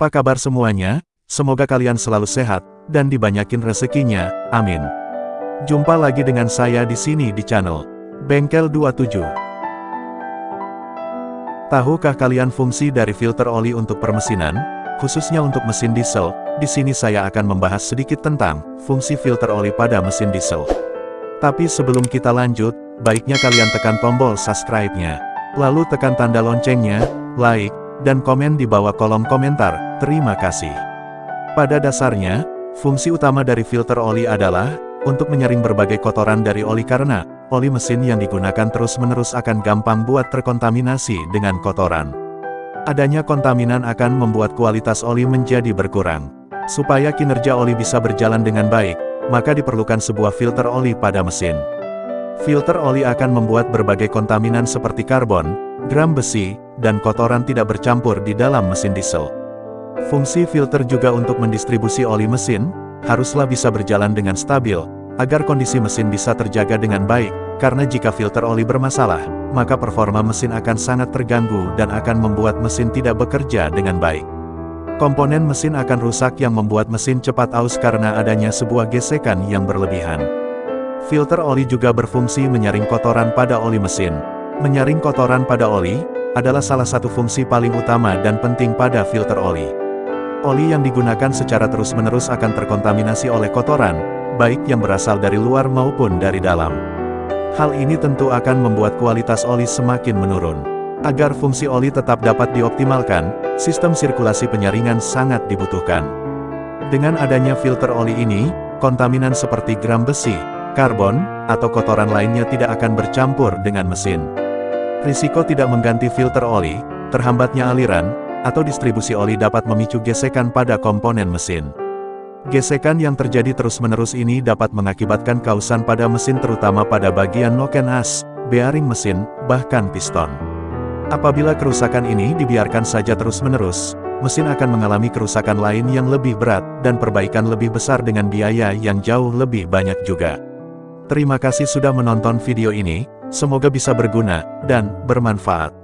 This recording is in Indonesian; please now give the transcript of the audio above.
Apa kabar semuanya? Semoga kalian selalu sehat, dan dibanyakin rezekinya, amin. Jumpa lagi dengan saya di sini di channel Bengkel 27. Tahukah kalian fungsi dari filter oli untuk permesinan, khususnya untuk mesin diesel? Di sini saya akan membahas sedikit tentang fungsi filter oli pada mesin diesel. Tapi sebelum kita lanjut, baiknya kalian tekan tombol subscribe-nya. Lalu tekan tanda loncengnya, like, dan komen di bawah kolom komentar, terima kasih. Pada dasarnya, fungsi utama dari filter oli adalah, untuk menyaring berbagai kotoran dari oli karena, oli mesin yang digunakan terus-menerus akan gampang buat terkontaminasi dengan kotoran. Adanya kontaminan akan membuat kualitas oli menjadi berkurang. Supaya kinerja oli bisa berjalan dengan baik, maka diperlukan sebuah filter oli pada mesin. Filter oli akan membuat berbagai kontaminan seperti karbon, gram besi, dan kotoran tidak bercampur di dalam mesin diesel. Fungsi filter juga untuk mendistribusi oli mesin, haruslah bisa berjalan dengan stabil, agar kondisi mesin bisa terjaga dengan baik, karena jika filter oli bermasalah, maka performa mesin akan sangat terganggu dan akan membuat mesin tidak bekerja dengan baik. Komponen mesin akan rusak yang membuat mesin cepat aus karena adanya sebuah gesekan yang berlebihan. Filter oli juga berfungsi menyaring kotoran pada oli mesin. Menyaring kotoran pada oli, adalah salah satu fungsi paling utama dan penting pada filter oli. Oli yang digunakan secara terus-menerus akan terkontaminasi oleh kotoran, baik yang berasal dari luar maupun dari dalam. Hal ini tentu akan membuat kualitas oli semakin menurun. Agar fungsi oli tetap dapat dioptimalkan, sistem sirkulasi penyaringan sangat dibutuhkan. Dengan adanya filter oli ini, kontaminan seperti gram besi, karbon, atau kotoran lainnya tidak akan bercampur dengan mesin. Risiko tidak mengganti filter oli, terhambatnya aliran, atau distribusi oli dapat memicu gesekan pada komponen mesin. Gesekan yang terjadi terus-menerus ini dapat mengakibatkan kausan pada mesin terutama pada bagian noken as, bearing mesin, bahkan piston. Apabila kerusakan ini dibiarkan saja terus-menerus, mesin akan mengalami kerusakan lain yang lebih berat, dan perbaikan lebih besar dengan biaya yang jauh lebih banyak juga. Terima kasih sudah menonton video ini, Semoga bisa berguna dan bermanfaat.